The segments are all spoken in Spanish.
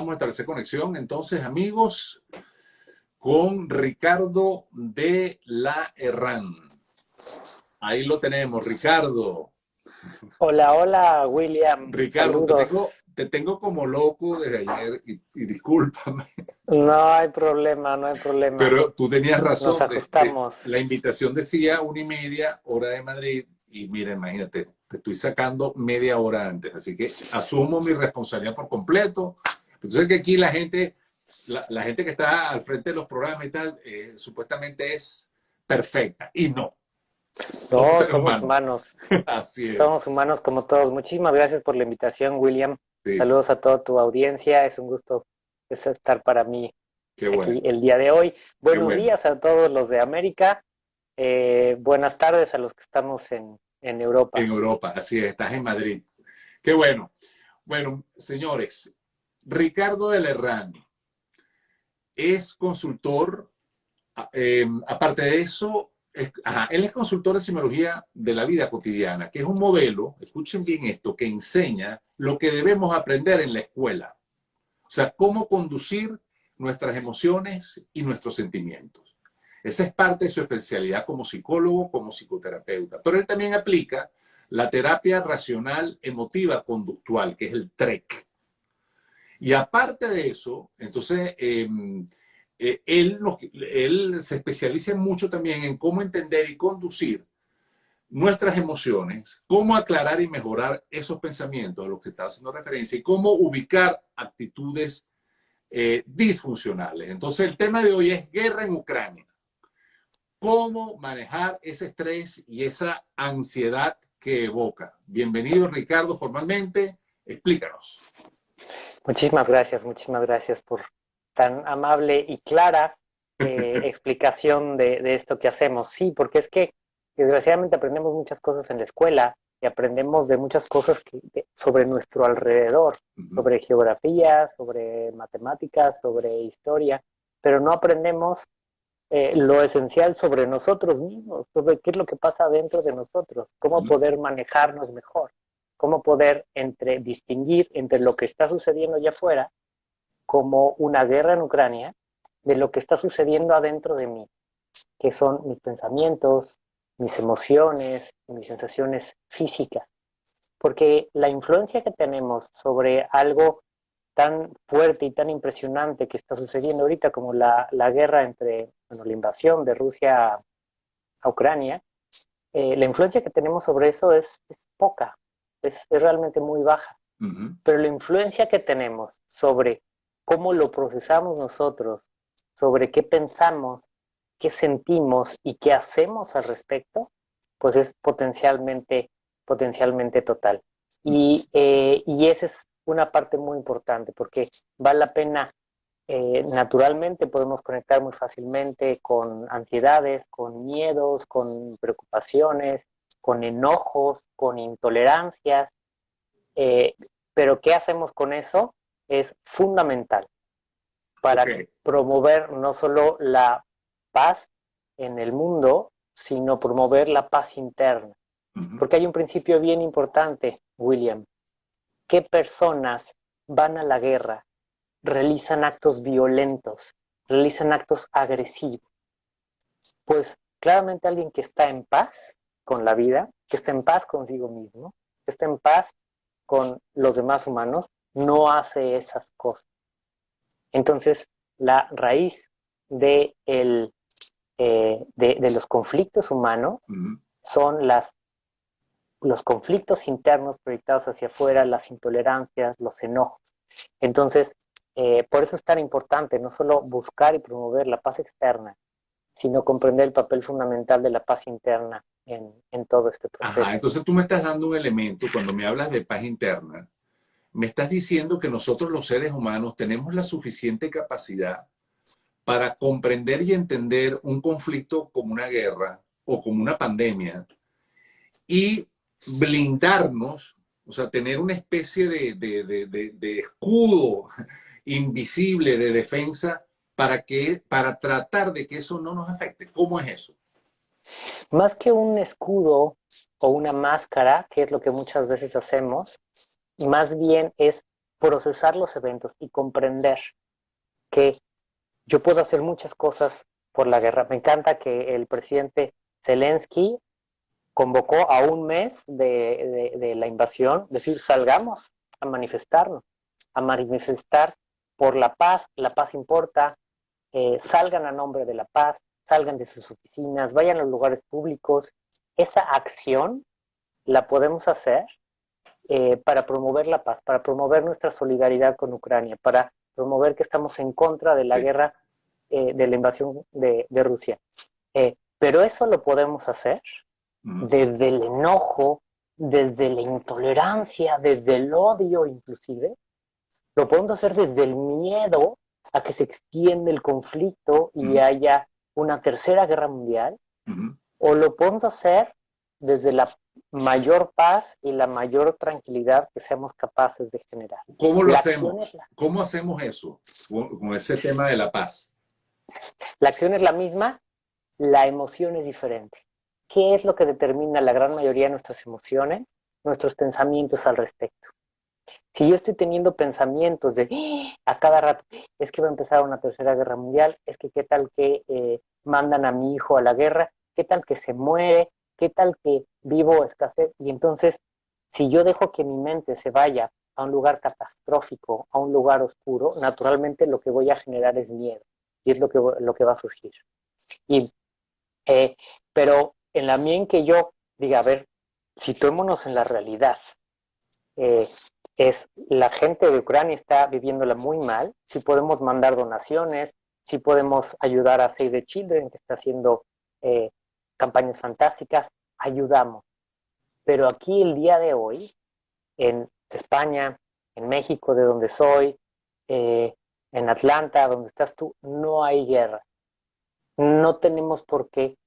vamos a establecer conexión entonces, amigos, con Ricardo de la Herrán. Ahí lo tenemos, Ricardo. Hola, hola, William. Ricardo, te tengo, como loco desde ayer y, discúlpame. No hay problema, no hay problema. Pero tú tenías razón. Nos ajustamos. la invitación decía una y media hora de Madrid y mira, imagínate, te estoy sacando media hora antes. Así que asumo mi responsabilidad por completo. Entonces que aquí la gente, la, gente que está al frente de los programas y tal, eh, supuestamente es perfecta y no. No, somos humanos. Así es. Somos humanos como todos. Muchísimas gracias por la invitación, William. Saludos a toda tu audiencia. Es un gusto estar para mí aquí el día de hoy. Buenos días a todos los de América. Eh, buenas tardes a los que estamos en, en Europa. En Europa, así es. Estás en Madrid. Qué bueno. Bueno, señores, Ricardo de Lerrán es consultor. Eh, aparte de eso, él es consultor de simología de la vida cotidiana, que es un modelo, escuchen bien esto, que enseña lo que debemos aprender en la escuela. O sea, cómo conducir nuestras emociones y nuestros sentimientos. Esa es parte de su especialidad como psicólogo, como psicoterapeuta. Pero él también aplica la terapia racional emotiva conductual, que es el TREC. Y aparte de eso, entonces, em, eh, él, se especializa mucho también en cómo entender y conducir nuestras emociones, cómo aclarar y mejorar esos pensamientos a los que estaba haciendo referencia y cómo ubicar actitudes eh, disfuncionales. Entonces, el tema de hoy es guerra en Ucrania. ¿Cómo manejar ese estrés y esa ansiedad que evoca? Bienvenido, Ricardo, formalmente. Explícanos. Muchísimas gracias, muchísimas gracias por tan amable y clara eh, explicación de, esto que hacemos. Sí, porque es que desgraciadamente aprendemos muchas cosas en la escuela y aprendemos de muchas cosas sobre nuestro alrededor, sobre geografía, sobre matemáticas, sobre historia, pero no aprendemos eh, lo esencial sobre nosotros mismos, sobre qué es lo que pasa dentro de nosotros, cómo poder manejarnos mejor, cómo poder distinguir entre lo que está sucediendo allá afuera como una guerra en Ucrania de lo que está sucediendo adentro de mí, que son mis pensamientos, mis emociones, mis sensaciones físicas. Porque la influencia que tenemos sobre algo tan fuerte y tan impresionante que está sucediendo ahorita como la, guerra entre, bueno, la invasión de Rusia a Ucrania, eh, la influencia que tenemos sobre eso es, poca, es, realmente muy baja. Pero la influencia que tenemos sobre cómo lo procesamos nosotros, sobre qué pensamos, qué sentimos y qué hacemos al respecto, pues es potencialmente, potencialmente total. Y, eh, y esa es una parte muy importante porque vale la pena, eh, naturalmente podemos conectar muy fácilmente con ansiedades, con miedos, con preocupaciones, con enojos, con intolerancias, eh, pero ¿qué hacemos con eso? es fundamental para promover no solo la paz en el mundo, sino promover la paz interna. Porque hay un principio bien importante, William. ¿Qué personas van a la guerra, realizan actos violentos, realizan actos agresivos? Pues claramente alguien que está en paz con la vida, que está en paz consigo mismo, que está en paz con los demás humanos, no hace esas cosas. Entonces, la raíz de, el, eh, de, los conflictos humanos son las, los conflictos internos proyectados hacia afuera, las intolerancias, los enojos. Entonces, eh, por eso es tan importante no solo buscar y promover la paz externa, sino comprender el papel fundamental de la paz interna en, todo este proceso. entonces tú me estás dando un elemento cuando me hablas de paz interna, me estás diciendo que nosotros los seres humanos tenemos la suficiente capacidad para comprender y entender un conflicto como una guerra o como una pandemia y blindarnos, o sea, tener una especie de, escudo invisible de defensa para, que, para tratar de que eso no nos afecte. ¿Cómo es eso? Más que un escudo o una máscara, que es lo que muchas veces hacemos, más bien es procesar los eventos y comprender que yo puedo hacer muchas cosas por la guerra. Me encanta que el presidente Zelensky convocó a un mes de, la invasión, decir, salgamos a manifestarnos, a manifestar por la paz, la paz importa, eh, salgan a nombre de la paz, salgan de sus oficinas, vayan a los lugares públicos. Esa acción la podemos hacer eh, para promover la paz, para promover nuestra solidaridad con Ucrania, para promover que estamos en contra de la guerra, eh, de la invasión de, Rusia. Eh, pero eso lo podemos hacer desde el enojo, desde la intolerancia, desde el odio inclusive. Lo podemos hacer desde el miedo a que se extienda el conflicto y haya una tercera guerra mundial. O lo podemos hacer desde la mayor paz y la mayor tranquilidad que seamos capaces de generar. ¿Cómo lo hacemos? ¿Cómo hacemos eso con ese tema de la paz? La acción es la misma, la emoción es diferente. ¿Qué es lo que determina la gran mayoría de nuestras emociones? Nuestros pensamientos al respecto. Si yo estoy teniendo pensamientos de ¡Ah! a cada rato, es que va a empezar una tercera guerra mundial, es que qué tal que eh, mandan a mi hijo a la guerra, qué tal que se muere, ¿Qué tal que vivo escasez? Y entonces, si yo dejo que mi mente se vaya a un lugar catastrófico, a un lugar oscuro, naturalmente lo que voy a generar es miedo. Y es lo que, lo que va a surgir. Y, eh, pero en la medida en que yo diga, a ver, situémonos en la realidad, eh, es la gente de Ucrania está viviéndola muy mal, si podemos mandar donaciones, si podemos ayudar a Save the Children, que está haciendo eh, campañas fantásticas, ayudamos. Pero aquí el día de hoy, en España, en México, de donde soy, eh, en Atlanta, donde estás tú, no hay guerra. No tenemos por qué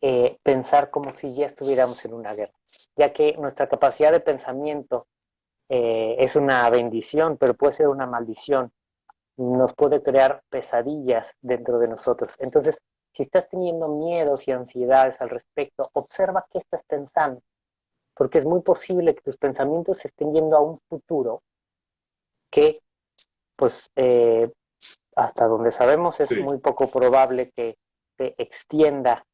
eh, pensar como si ya estuviéramos en una guerra, ya que nuestra capacidad de pensamiento eh, es una bendición, pero puede ser una maldición. Nos puede crear pesadillas dentro de nosotros. Entonces, si estás teniendo miedos y ansiedades al respecto, observa qué estás pensando, porque es muy posible que tus pensamientos se estén yendo a un futuro que, pues, eh, hasta donde sabemos es muy poco probable que se extienda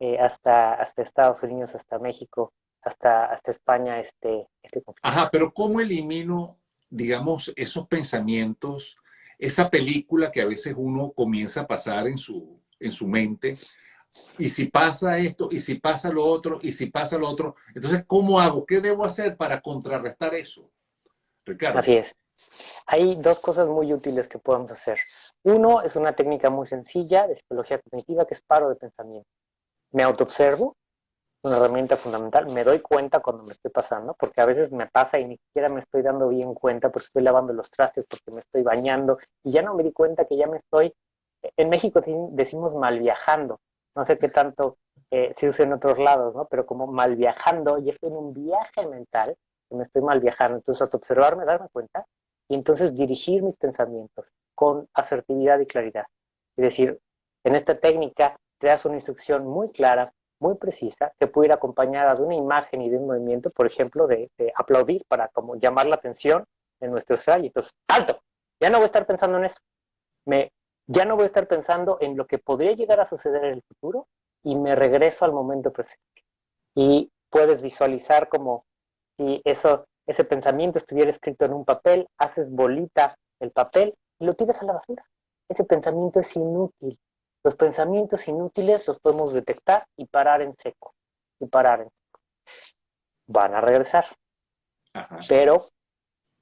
eh, hasta, hasta Estados Unidos, hasta México, hasta, hasta España este, este conflicto. Ajá, pero ¿cómo elimino, digamos, esos pensamientos, esa película que a veces uno comienza a pasar en su, en su mente. Y si pasa esto, y si pasa lo otro, y si pasa lo otro, entonces, ¿cómo hago? ¿Qué debo hacer para contrarrestar eso? Ricardo. Así es. Hay dos cosas muy útiles que podemos hacer. Uno es una técnica muy sencilla de psicología cognitiva que es paro de pensamiento. Me autoobservo, una herramienta fundamental. Me doy cuenta cuando me estoy pasando, porque a veces me pasa y ni siquiera me estoy dando bien cuenta porque estoy lavando los trastes, porque me estoy bañando y ya no me di cuenta que ya me estoy en México decimos mal viajando, no sé qué tanto eh, se usa en otros lados, ¿no? Pero como mal viajando, y estoy en un viaje mental, que me estoy mal viajando. Entonces, hasta observarme, darme cuenta, y entonces dirigir mis pensamientos con asertividad y claridad. Es decir, en esta técnica das una instrucción muy clara, muy precisa, que puede ir acompañada de una imagen y de un movimiento, por ejemplo, de, aplaudir para como llamar la atención de nuestro. Y entonces, ¡alto! Ya no voy a estar pensando en eso. Me ya no voy a estar pensando en lo que podría llegar a suceder en el futuro y me regreso al momento presente. Y puedes visualizar como si eso, ese pensamiento estuviera escrito en un papel, haces bolita el papel y lo tiras a la basura. Ese pensamiento es inútil. Los pensamientos inútiles los podemos detectar y parar en seco. Y parar en seco. Van a regresar. Pero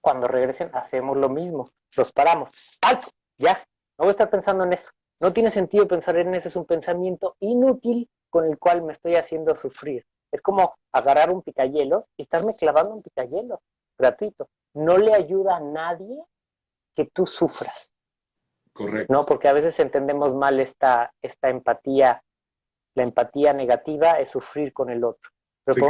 cuando regresen hacemos lo mismo. Los paramos. ¡Alto! Ya, no voy a estar pensando en eso. No tiene sentido pensar en eso, es un pensamiento inútil con el cual me estoy haciendo sufrir. Es como agarrar un picayelos y estarme clavando un picayelos gratuito. No le ayuda a nadie que tú sufras. Correcto. No, porque a veces entendemos mal esta, esta empatía. La empatía negativa es sufrir con el otro. Pero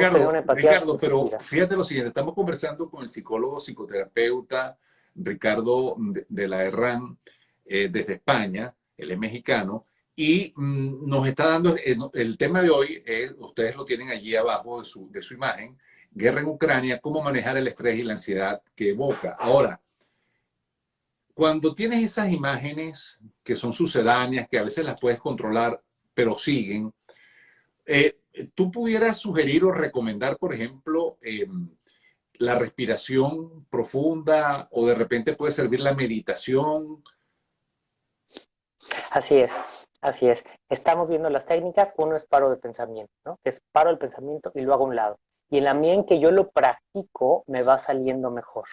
Ricardo, pero fíjate lo siguiente, estamos conversando con el psicólogo, psicoterapeuta Ricardo de la Herrán, eh, desde España, él es mexicano, y mm, nos está dando, eh, el tema de hoy, ustedes lo tienen allí abajo de su, de su imagen, guerra en Ucrania, cómo manejar el estrés y la ansiedad que evoca. Ahora, cuando tienes esas imágenes que son sucedáneas, que a veces las puedes controlar, pero siguen, eh, ¿tú pudieras sugerir o recomendar, por ejemplo, em, la respiración profunda o de repente puede servir la meditación? Así es, así es. Estamos viendo las técnicas, uno es paro de pensamiento, ¿no? Es paro el pensamiento y lo hago a un lado. Y en la medida en que yo lo practico, me va saliendo mejor.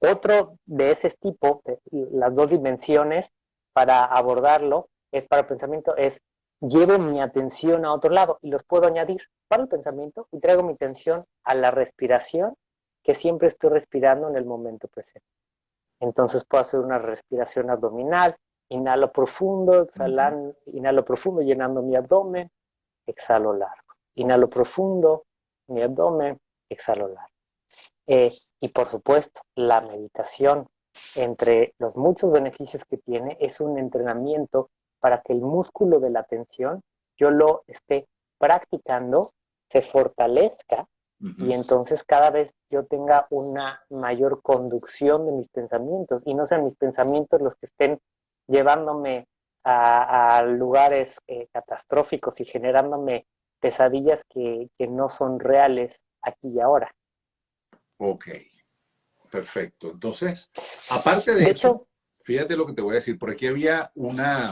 Otro de ese tipo, las dos dimensiones para abordarlo, es para el pensamiento, es llevo mi atención a otro lado y los puedo añadir para el pensamiento y traigo mi atención a la respiración, que siempre estoy respirando en el momento presente. Entonces puedo hacer una respiración abdominal, inhalo profundo, exhalan, inhalo profundo llenando mi abdomen, exhalo largo. Inhalo profundo, mi abdomen, exhalo largo. Eh, y por supuesto, la meditación, entre los muchos beneficios que tiene, es un entrenamiento para que el músculo de la atención yo lo esté practicando, se fortalezca y entonces cada vez yo tenga una mayor conducción de mis pensamientos y no sean mis pensamientos los que estén llevándome a, lugares eh, catastróficos y generándome pesadillas que, que no son reales aquí y ahora. Ok, perfecto. Entonces, aparte de, eso, fíjate lo que te voy a decir. Por aquí había una,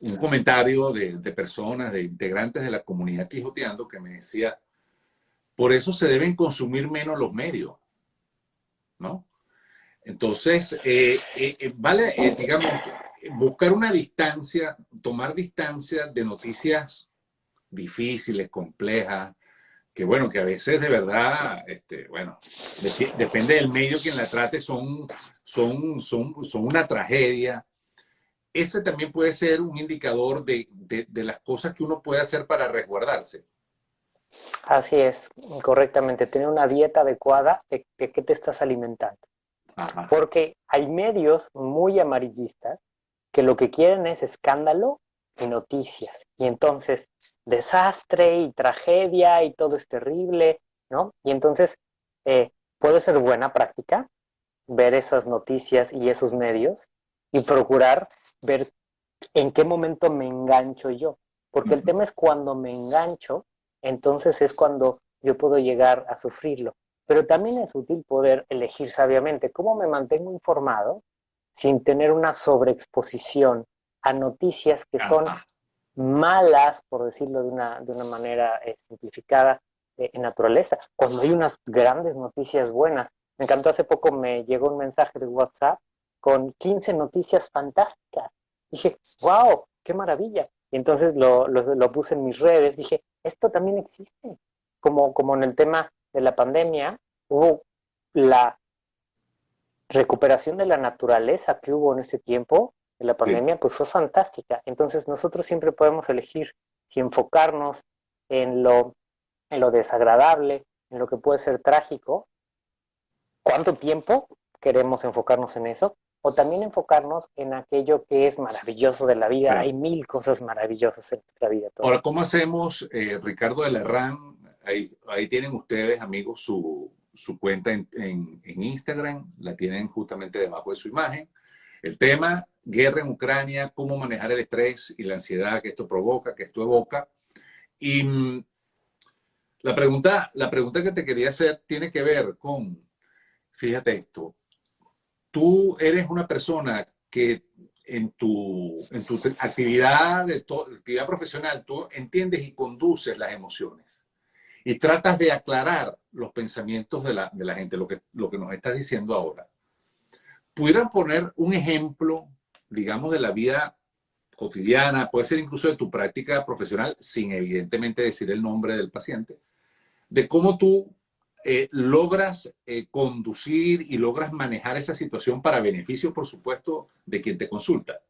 un comentario de, personas, de integrantes de la comunidad Quijoteando que me decía, por eso se deben consumir menos los medios, ¿no? Entonces, eh, eh, eh, vale, digamos, buscar una distancia, tomar distancia de noticias difíciles, complejas, que bueno, que a veces de verdad, este, bueno, depende del medio quien la trate, son, son, son, son una tragedia. Ese también puede ser un indicador de, de, las cosas que uno puede hacer para resguardarse. Así es, correctamente. Tener una dieta adecuada de, de qué te estás alimentando. Porque hay medios muy amarillistas que lo que quieren es escándalo y noticias. Y entonces, desastre y tragedia y todo es terrible, ¿no? Y entonces, eh, puede ser buena práctica ver esas noticias y esos medios y procurar ver en qué momento me engancho yo. Porque el tema es cuando me engancho, entonces es cuando yo puedo llegar a sufrirlo. Pero también es útil poder elegir sabiamente cómo me mantengo informado sin tener una sobreexposición a noticias que son malas, por decirlo de una, de una manera eh, simplificada, eh, en naturaleza, cuando hay unas grandes noticias buenas. Me encantó hace poco, me llegó un mensaje de WhatsApp con 15 noticias fantásticas. Dije, wow, qué maravilla. Y entonces lo, lo, puse en mis redes, dije, esto también existe. Como, como en el tema de la pandemia, hubo la recuperación de la naturaleza que hubo en ese tiempo, la pandemia, pues fue fantástica. Entonces nosotros siempre podemos elegir si enfocarnos en lo, en lo desagradable, en lo que puede ser trágico, cuánto tiempo queremos enfocarnos en eso, o también enfocarnos en aquello que es maravilloso de la vida. Hay mil cosas maravillosas en nuestra vida. Ahora, ¿cómo hacemos, eh, Ricardo de Lerrán? Ahí, ahí tienen ustedes, amigos, su, su cuenta en, en, Instagram, la tienen justamente debajo de su imagen. El tema, guerra en Ucrania, cómo manejar el estrés y la ansiedad que esto provoca, que esto evoca. Y mm, la pregunta, la pregunta que te quería hacer tiene que ver con, fíjate esto, tú eres una persona que en tu, en tu actividad, de actividad profesional, tú entiendes y conduces las emociones y tratas de aclarar los pensamientos de la, de la gente, lo que, lo que nos estás diciendo ahora pudieran poner un ejemplo, digamos, de la vida cotidiana, puede ser incluso de tu práctica profesional, sin evidentemente decir el nombre del paciente, de cómo tú eh, logras eh, conducir y logras manejar esa situación para beneficio, por supuesto, de quien te consulta.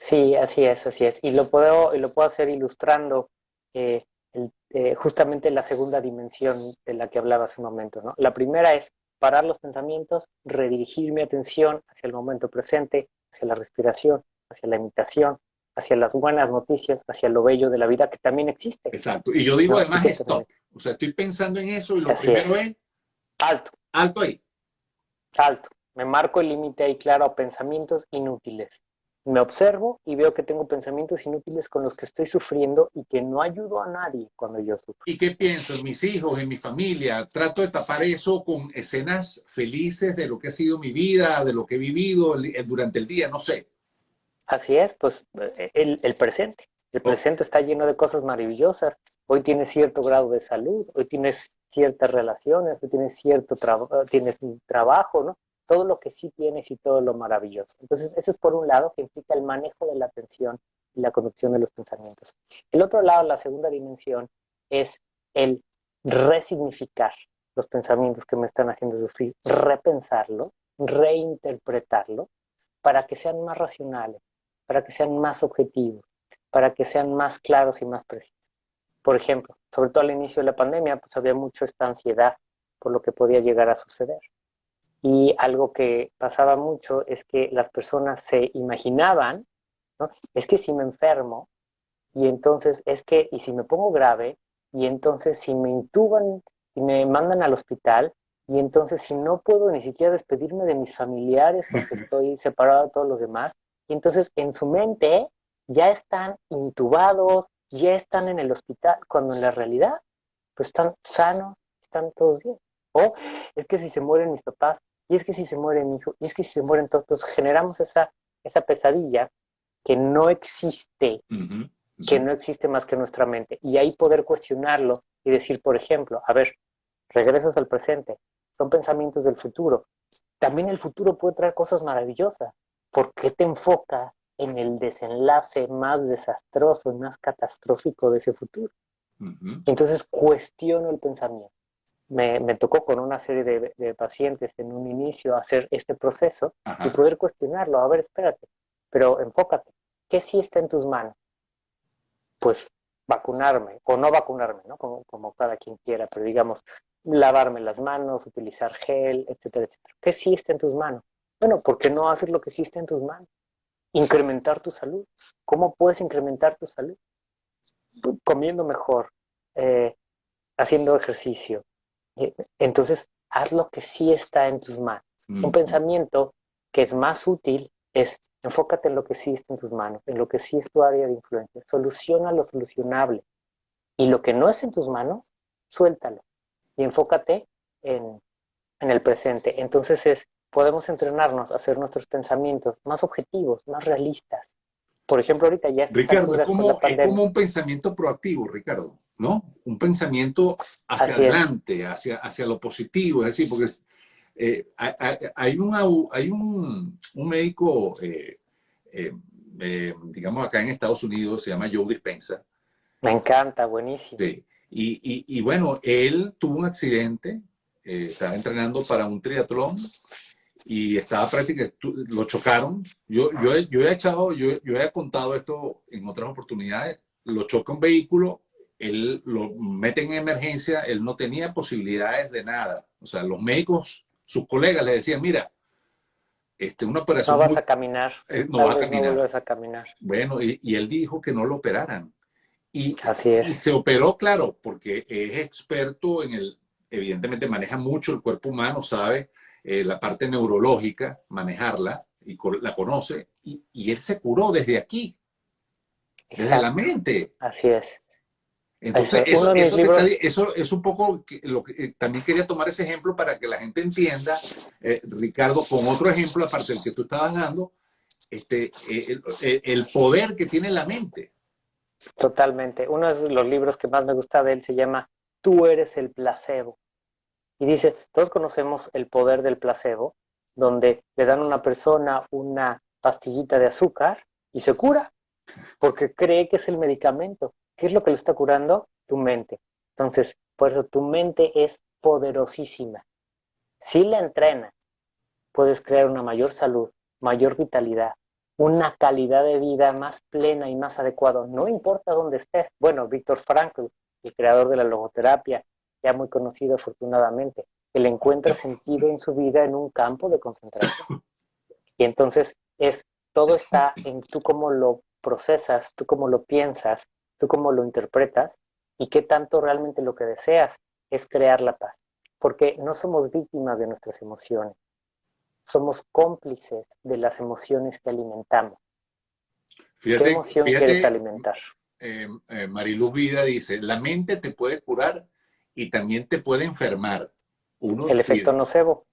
Sí, así es, así es. Y lo puedo, lo puedo hacer ilustrando eh, justamente la segunda dimensión de la que hablaba hace un momento. ¿no? La primera es parar los pensamientos, redirigir mi atención hacia el momento presente, hacia la respiración, hacia la imitación, hacia las buenas noticias, hacia lo bello de la vida que también existe. Exacto. Y yo digo además stop. O sea, estoy pensando en eso y lo primero es... Alto. Alto ahí. Alto. me marco el límite ahí claro a pensamientos inútiles. Me observo y veo que tengo pensamientos inútiles con los que estoy sufriendo y que no ayudo a nadie cuando yo sufro. ¿Y qué pienso en mis hijos, en mi familia? Trato de tapar eso con escenas felices de lo que ha sido mi vida, de lo que he vivido durante el día, no sé. Así es, pues el, el presente. El presente está lleno de cosas maravillosas. Hoy tienes cierto grado de salud, hoy tienes ciertas relaciones, hoy tienes cierto trabajo, tienes un trabajo, ¿no? Todo lo que sí tienes y todo lo maravilloso. Entonces, eso es por un lado que implica el manejo de la atención y la conducción de los pensamientos. El otro lado, la segunda dimensión, es el resignificar los pensamientos que me están haciendo sufrir, repensarlo, reinterpretarlo, para que sean más racionales, para que sean más objetivos, para que sean más claros y más precisos. Por ejemplo, sobre todo al inicio de la pandemia, pues había mucho esta ansiedad por lo que podía llegar a suceder. Y algo que pasaba mucho es que las personas se imaginaban, ¿no? es que si me enfermo, y entonces es que, y si me pongo grave, y entonces si me intuban y me mandan al hospital, y entonces si no puedo ni siquiera despedirme de mis familiares porque estoy separado de todos los demás, y entonces en su mente ya están intubados, ya están en el hospital, cuando en la realidad pues están sanos, están todos bien. O es que si se mueren mis papás, y es que si se muere mi hijo, y es que si se mueren todos, pues generamos esa, esa pesadilla que no existe, que no existe más que nuestra mente. Y ahí poder cuestionarlo y decir, por ejemplo, a ver, regresas al presente, son pensamientos del futuro. También el futuro puede traer cosas maravillosas. ¿Por qué te enfocas en el desenlace más desastroso y más catastrófico de ese futuro. Entonces cuestiono el pensamiento. Me, tocó con una serie de, pacientes en un inicio hacer este proceso y poder cuestionarlo. A ver, espérate, pero enfócate. ¿Qué sí está en tus manos? Pues vacunarme o no vacunarme, ¿no? Como, como cada quien quiera, pero digamos, lavarme las manos, utilizar gel, etcétera, etcétera. ¿Qué sí está en tus manos? Bueno, ¿por qué no hacer lo que sí está en tus manos? incrementar tu salud. ¿Cómo puedes incrementar tu salud? Comiendo mejor, eh, haciendo ejercicio. Eh, entonces, haz lo que sí está en tus manos. Un pensamiento que es más útil es enfócate en lo que sí está en tus manos, en lo que sí es tu área de influencia. Soluciona lo solucionable. Y lo que no es en tus manos, suéltalo. Y enfócate en, en el presente. Entonces es podemos entrenarnos a hacer nuestros pensamientos más objetivos, más realistas. Por ejemplo, ahorita ya... Ricardo, es como, un pensamiento proactivo, Ricardo, ¿no? Un pensamiento hacia adelante, hacia, hacia lo positivo, es decir, porque eh, hay, hay un, médico, eh, eh, digamos acá en Estados Unidos, se llama Joe Dispensa. Me encanta, buenísimo. Sí. Y, y, bueno, él tuvo un accidente, estaba entrenando para un triatlón y estaba prácticamente, lo chocaron. Yo, yo, yo, he echado, yo, yo he contado esto en otras oportunidades, lo choca un vehículo, él lo mete en emergencia, él no tenía posibilidades de nada. O sea, los médicos, sus colegas le decían, mira, este, una operación... No vas a caminar. Eh, no vas a caminar. No a caminar. Bueno, y, y, él dijo que no lo operaran. Y, Así es. y se operó, claro, porque es experto en el, evidentemente maneja mucho el cuerpo humano, sabe eh, la parte neurológica, manejarla, y la conoce, y, él se curó desde aquí, desde la mente. Así es. Entonces, eso, eso, es un poco lo que eh, también quería tomar ese ejemplo para que la gente entienda, eh, Ricardo, con otro ejemplo, aparte del que tú estabas dando, este, el, el, poder que tiene la mente. Totalmente. Uno de los libros que más me gusta de él se llama Tú eres el placebo. Y dice, todos conocemos el poder del placebo, donde le dan a una persona una pastillita de azúcar y se cura, porque cree que es el medicamento. ¿Qué es lo que le está curando? Tu mente. Entonces, por eso tu mente es poderosísima. Si la entrenas, puedes crear una mayor salud, mayor vitalidad, una calidad de vida más plena y más adecuada. No importa dónde estés. Bueno, Víctor Frankl, el creador de la logoterapia, ya muy conocido afortunadamente. Él encuentra sentido en su vida en un campo de concentración. Y entonces es, todo está en tú cómo lo procesas, tú cómo lo piensas, tú cómo lo interpretas y qué tanto realmente lo que deseas es crear la paz. Porque no somos víctimas de nuestras emociones. somos cómplices de las emociones que alimentamos. Fíjate, ¿Qué emoción quieres alimentar? Eh, eh, Mariluz Vida dice, la mente te puede curar y también te puede enfermar. Uno el efecto nocebo.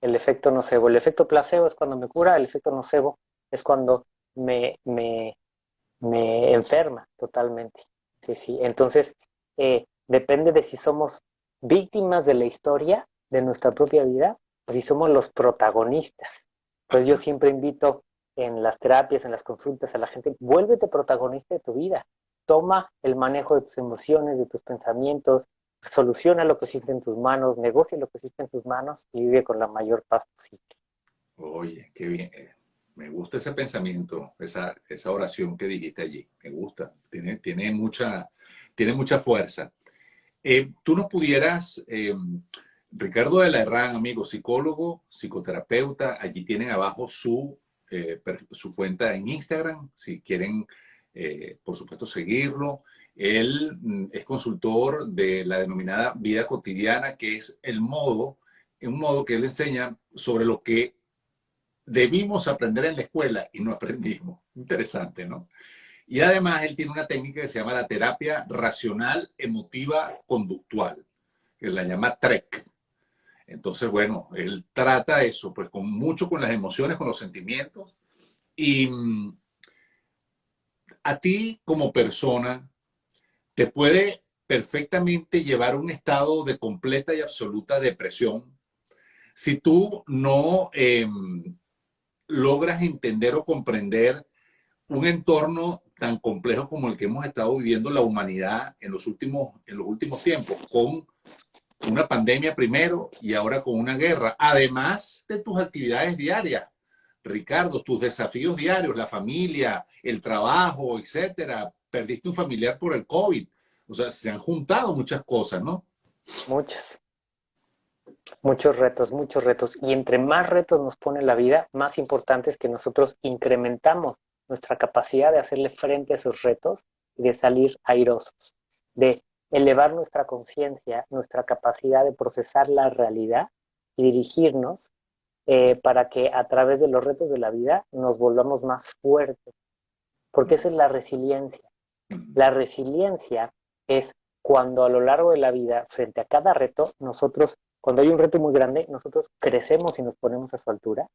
El efecto nocebo. El efecto placebo es cuando me cura, el efecto nocebo es cuando me, me, me enferma totalmente. Sí, sí. Entonces, eh, depende de si somos víctimas de la historia de nuestra propia vida o si somos los protagonistas. Pues yo siempre invito en las terapias, en las consultas a la gente, vuélvete protagonista de tu vida. Toma el manejo de tus emociones, de tus pensamientos, soluciona lo que existe en tus manos, negocia lo que existe en tus manos y vive con la mayor paz posible. Oye, qué bien. Me gusta ese pensamiento, esa, oración que dijiste allí. Me gusta. Tiene, mucha, tiene mucha fuerza. Eh, Tú nos pudieras, eh, Ricardo de la Herrán, amigo psicólogo, psicoterapeuta, allí tienen abajo su eh, su cuenta en Instagram, si quieren, por supuesto, seguirlo. Él mm, es consultor de la denominada vida cotidiana, que es el modo, un modo que él enseña sobre lo que debimos aprender en la escuela y no aprendimos. Interesante, ¿no? Y además él tiene una técnica que se llama la terapia racional emotiva conductual, que la llama TREC. Entonces, bueno, él trata eso, pues con mucho con las emociones, con los sentimientos. Y mm, a ti como persona te puede perfectamente llevar a un estado de completa y absoluta depresión si tú no em, logras entender o comprender un entorno tan complejo como el que hemos estado viviendo la humanidad en los últimos, en los últimos tiempos, con una pandemia primero y ahora con una guerra, además de tus actividades diarias. Ricardo, tus desafíos diarios, la familia, el trabajo, etcétera. Perdiste un familiar por el COVID. O sea, se han juntado muchas cosas, ¿no? Muchas. Muchos retos, muchos retos. Y entre más retos nos pone la vida, más importante es que nosotros incrementamos nuestra capacidad de hacerle frente a esos retos y de salir airosos, de elevar nuestra conciencia, nuestra capacidad de procesar la realidad y dirigirnos eh, para que a través de los retos de la vida nos volvamos más fuertes. Porque esa es la resiliencia. La resiliencia es cuando a lo largo de la vida, frente a cada reto, nosotros, cuando hay un reto muy grande, nosotros crecemos y nos ponemos a su altura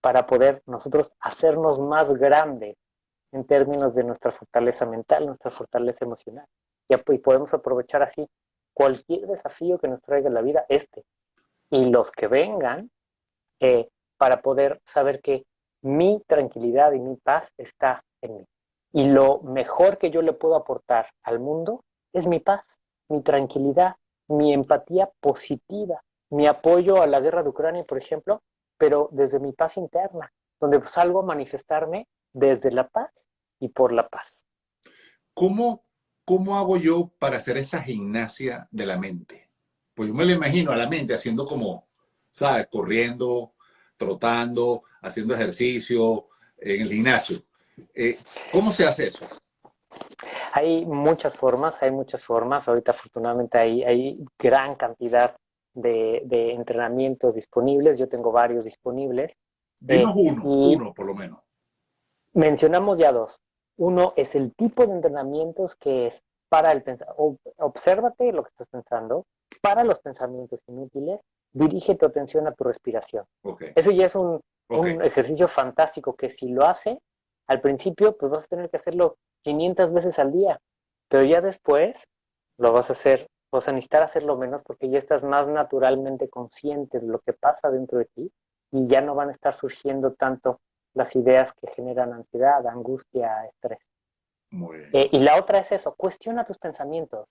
para poder nosotros hacernos más grandes en términos de nuestra fortaleza mental, nuestra fortaleza emocional y podemos aprovechar así cualquier desafío que nos traiga la vida, este, y los que vengan, eh, para poder saber que mi tranquilidad y mi paz está en mí. Y lo mejor que yo le puedo aportar al mundo es mi paz, mi tranquilidad, mi empatía positiva, mi apoyo a la guerra de Ucrania, por ejemplo, pero desde mi paz interna, donde salgo a manifestarme desde la paz y por la paz. ¿Cómo ¿cómo hago yo para hacer esa gimnasia de la mente? Pues yo me lo imagino a la mente haciendo como, ¿sabes? Corriendo, trotando, haciendo ejercicio en el gimnasio. Eh, ¿Cómo se hace eso? Hay muchas formas, hay muchas formas. Ahorita afortunadamente hay, hay gran cantidad de, entrenamientos disponibles. Yo tengo varios disponibles. Dinos eh, uno, uno por lo menos. Mencionamos ya dos. Uno es el tipo de entrenamientos que es para el pensamiento. Obsérvate lo que estás pensando, para los pensamientos inútiles, dirige tu atención a tu respiración. Eso ya es un, ejercicio fantástico que si lo hace, al principio pues vas a tener que hacerlo 500 veces al día, pero ya después lo vas a hacer, vas a necesitar hacerlo menos porque ya estás más naturalmente consciente de lo que pasa dentro de ti y ya no van a estar surgiendo tanto las ideas que generan ansiedad, angustia, estrés. Eh, y la otra es eso, cuestiona tus pensamientos,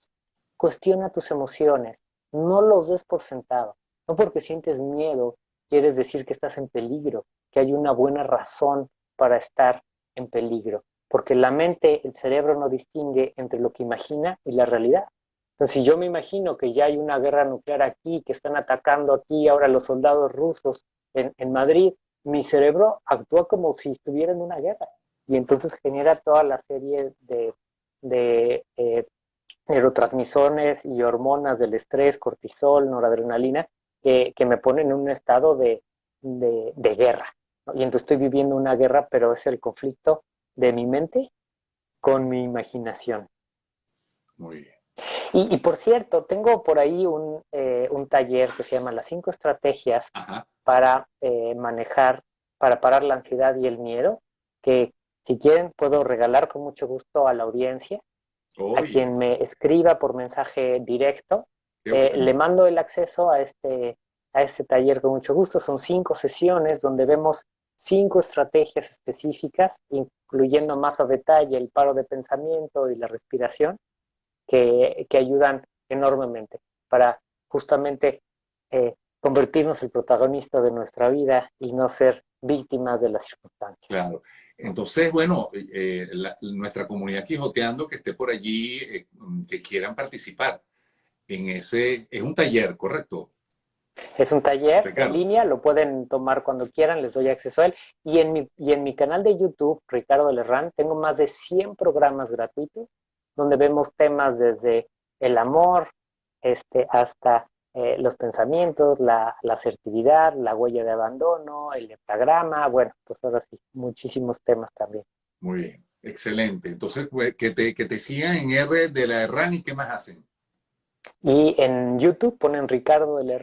cuestiona tus emociones, no los des por sentado. No porque sientes miedo, quieres decir que estás en peligro, que hay una buena razón para estar en peligro. Porque la mente, el cerebro no distingue entre lo que imagina y la realidad. Entonces, si yo me imagino que ya hay una guerra nuclear aquí, que están atacando aquí ahora los soldados rusos en, en Madrid, mi cerebro actúa como si estuviera en una guerra y entonces genera toda la serie de, de eh, neurotransmisores y hormonas del estrés, cortisol, noradrenalina, que, que, me ponen en un estado de, de, guerra. Y entonces estoy viviendo una guerra, pero es el conflicto de mi mente con mi imaginación. Muy bien. Y, por cierto, tengo por ahí un, eh, un, taller que se llama Las cinco estrategias para eh, manejar, para parar la ansiedad y el miedo, que si quieren puedo regalar con mucho gusto a la audiencia, a quien me escriba por mensaje directo. Eh, le mando el acceso a este, a este taller con mucho gusto. Son cinco sesiones donde vemos cinco estrategias específicas, incluyendo más a detalle el paro de pensamiento y la respiración, que, que ayudan enormemente para justamente eh, convertirnos el protagonista de nuestra vida y no ser víctimas de las circunstancias. Claro. Entonces, bueno, eh, nuestra comunidad Quijoteando que esté por allí, eh, que quieran participar en ese, es un taller, ¿correcto? Es un taller en línea, lo pueden tomar cuando quieran, les doy acceso a él. Y en mi, y en mi canal de YouTube, Ricardo Lerrán, tengo más de 100 programas gratuitos donde vemos temas desde el amor este, hasta eh, los pensamientos, la, asertividad, la huella de abandono, el heptagrama, bueno, pues ahora sí, muchísimos temas también. Muy bien, excelente. Entonces, pues, que te, que te sigan en R de la Erran y qué más hacen. Y en YouTube ponen Ricardo de la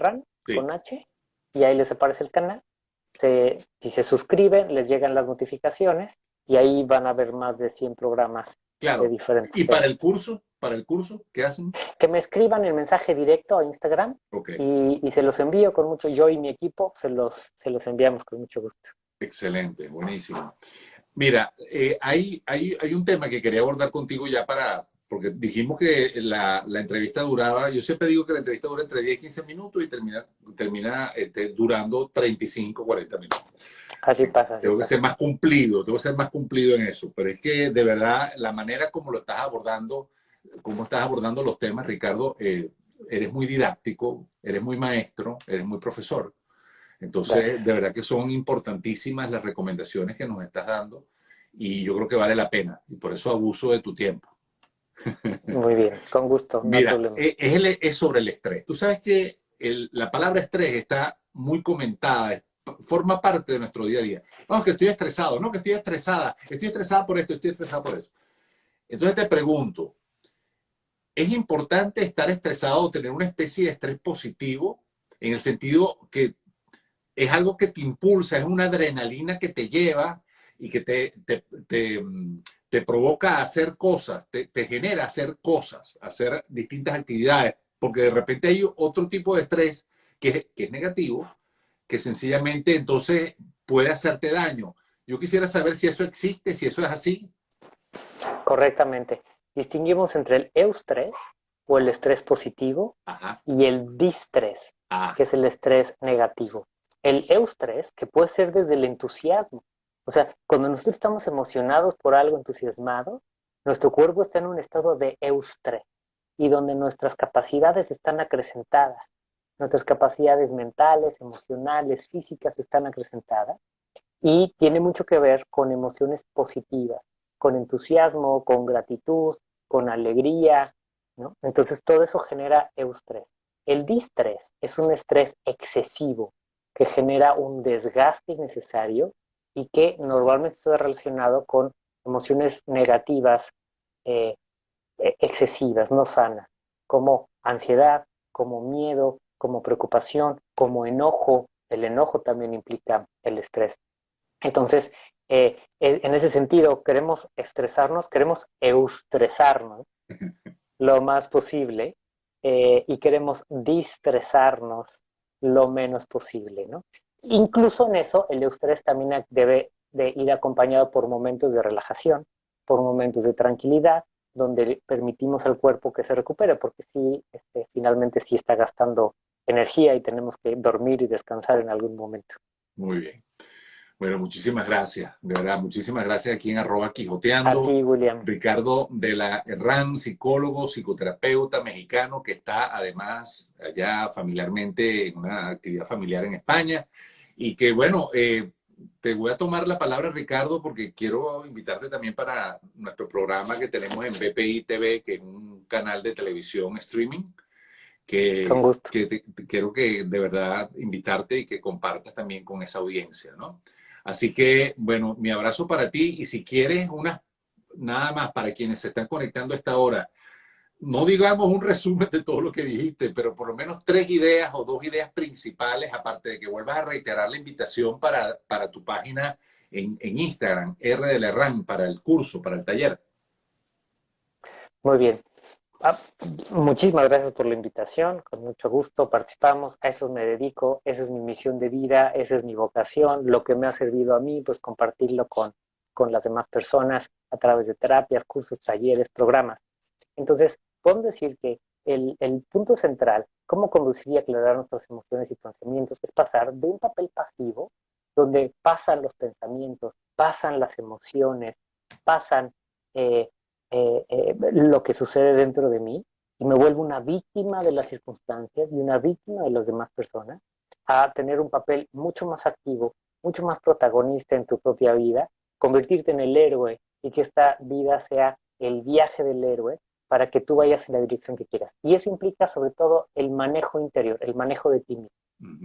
con H y ahí les aparece el canal. si se suscriben, les llegan las notificaciones y ahí van a ver más de 100 programas claro. diferentes. ¿Y para el curso? ¿Para el curso? ¿Qué hacen? Que me escriban el mensaje directo a Instagram y, se los envío con mucho, yo y mi equipo se los, se los enviamos con mucho gusto. Excelente, buenísimo. Mira, eh, hay, hay, hay un tema que quería abordar contigo ya para, porque dijimos que la, la, entrevista duraba, yo siempre digo que la entrevista dura entre 10 y 15 minutos y termina, termina este, durando 35, 40 minutos. Así pasa. tengo que ser más cumplido, tengo que ser más cumplido en eso, pero es que de verdad la manera como lo estás abordando, como estás abordando los temas, Ricardo, eh, eres muy didáctico, eres muy maestro, eres muy profesor. Entonces, de verdad que son importantísimas las recomendaciones que nos estás dando y yo creo que vale la pena y por eso abuso de tu tiempo. Muy bien, con gusto. Mira, eh, es, es, sobre el estrés. Tú sabes que la palabra estrés está muy comentada, forma parte de nuestro día a día. No, que estoy estresado, no, que estoy estresada, estoy estresada por esto, estoy estresada por eso. Entonces te pregunto, ¿es importante estar estresado o tener una especie de estrés positivo en el sentido que es algo que te impulsa, es una adrenalina que te lleva y que te, te, te, provoca a hacer cosas, te, genera hacer cosas, hacer distintas actividades, porque de repente hay otro tipo de estrés que, que es negativo, que sencillamente entonces puede hacerte daño. Yo quisiera saber si eso existe, si eso es así. Correctamente. Distinguimos entre el eustrés o el estrés positivo y el distrés, ah. que es el estrés negativo. El eustrés, que puede ser desde el entusiasmo. O sea, cuando nosotros estamos emocionados por algo entusiasmado, nuestro cuerpo está en un estado de eustrés y donde nuestras capacidades están acrecentadas. Nuestras capacidades mentales, emocionales, físicas están acrecentadas y tiene mucho que ver con emociones positivas, con entusiasmo, con gratitud, con alegría, ¿no? Entonces todo eso genera eustrés. El distrés es un estrés excesivo que genera un desgaste innecesario y que normalmente está relacionado con emociones negativas eh, e-, excesivas, no sanas, como ansiedad, como miedo, como preocupación, como enojo. El enojo también implica el estrés. Entonces, eh, e, en ese sentido, queremos estresarnos, queremos eustresarnos lo más posible eh, y queremos distresarnos lo menos posible, ¿no? Incluso en eso, el eustrés también debe de ir acompañado por momentos de relajación, por momentos de tranquilidad, donde permitimos al cuerpo que se recupere, porque sí, este, finalmente sí está gastando energía y tenemos que dormir y descansar en algún momento. Muy bien. Bueno, muchísimas gracias, de verdad, muchísimas gracias aquí en arroba Quijoteando. Aquí, William. Ricardo de la RAN, psicólogo, psicoterapeuta mexicano que está además allá familiarmente en una actividad familiar en España y que bueno, eh, te voy a tomar la palabra Ricardo porque quiero invitarte también para nuestro programa que tenemos en BPI TV, que es un canal de televisión streaming que, que quiero que de verdad invitarte y que compartas también con esa audiencia, ¿no? Así que, bueno, mi abrazo para ti y si quieres una, nada más para quienes se están conectando a esta hora, no digamos un resumen de todo lo que dijiste, pero por lo menos tres ideas o dos ideas principales, aparte de que vuelvas a reiterar la invitación para, para tu página en, en Instagram, R de Lerran, para el curso, para el taller. Muy bien. Ah, muchísimas gracias por la invitación, con mucho gusto participamos, a eso me dedico, esa es mi misión de vida, esa es mi vocación, lo que me ha servido a mí, pues compartirlo con, con las demás personas a través de terapias, cursos, talleres, programas. Entonces, podemos decir que el, el punto central, cómo conducir y aclarar nuestras emociones y pensamientos, es pasar de un papel pasivo, donde pasan los pensamientos, pasan las emociones, pasan eh, eh, eh, lo que sucede dentro de mí y me vuelvo una víctima de las circunstancias y una víctima de las demás personas, a tener un papel mucho más activo, mucho más protagonista en tu propia vida, convertirte en el héroe y que esta vida sea el viaje del héroe para que tú vayas en la dirección que quieras. Y eso implica sobre todo el manejo interior, el manejo de ti mismo,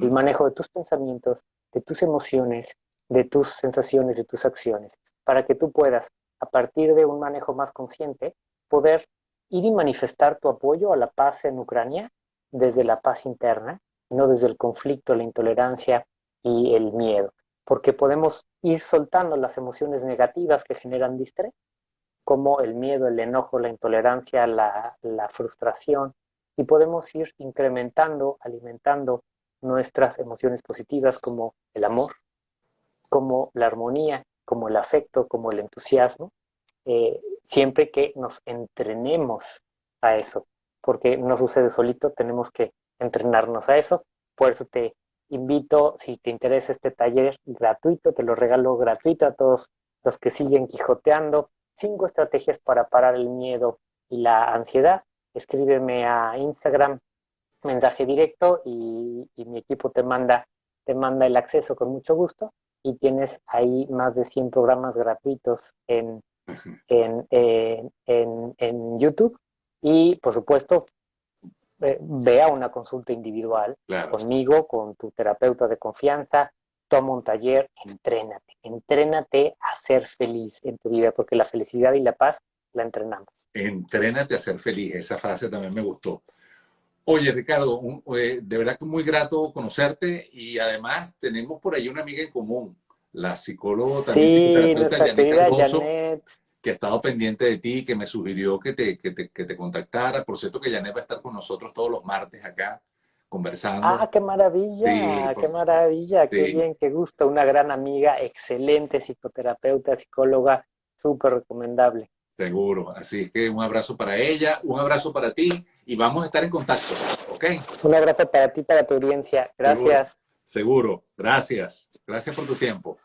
el manejo de tus pensamientos, de tus emociones, de tus sensaciones, de tus acciones, para que tú puedas a partir de un manejo más consciente, poder ir y manifestar tu apoyo a la paz en Ucrania desde la paz interna, no desde el conflicto, la intolerancia y el miedo, porque podemos ir soltando las emociones negativas que generan distrés, como el miedo, el enojo, la intolerancia, la, frustración, y podemos ir incrementando, alimentando nuestras emociones positivas como el amor, como la armonía, como el afecto, como el entusiasmo, eh, siempre que nos entrenemos a eso, porque no sucede solito, tenemos que entrenarnos a eso. Por eso te invito, si te interesa este taller gratuito, te lo regalo gratuito a todos los que siguen quijoteando. Cinco estrategias para parar el miedo y la ansiedad. Escríbeme a Instagram, mensaje directo y, y mi equipo te manda, te manda el acceso con mucho gusto y tienes ahí más de 100 programas gratuitos en, en, en, en, YouTube y, por supuesto, vea una consulta individual conmigo, con tu terapeuta de confianza, toma un taller, entrénate, entrénate a ser feliz en tu vida, porque la felicidad y la paz la entrenamos. Entrénate a ser feliz, esa frase también me gustó. Oye, Ricardo, eh, de verdad que muy grato conocerte y además tenemos por ahí una amiga en común, la psicóloga también psicoterapeuta Janet que ha estado pendiente de ti, que me sugirió que te, que te, que te contactara. Por cierto que Janet va a estar con nosotros todos los martes acá conversando. Ah, qué maravilla, qué maravilla, qué bien, qué gusto. Una gran amiga, excelente psicoterapeuta, psicóloga, súper recomendable. Seguro, así que un abrazo para ella, un abrazo para ti y vamos a estar en contacto, ¿ok? Un abrazo para ti, para tu audiencia. Gracias. Seguro, Seguro. gracias. Gracias por tu tiempo.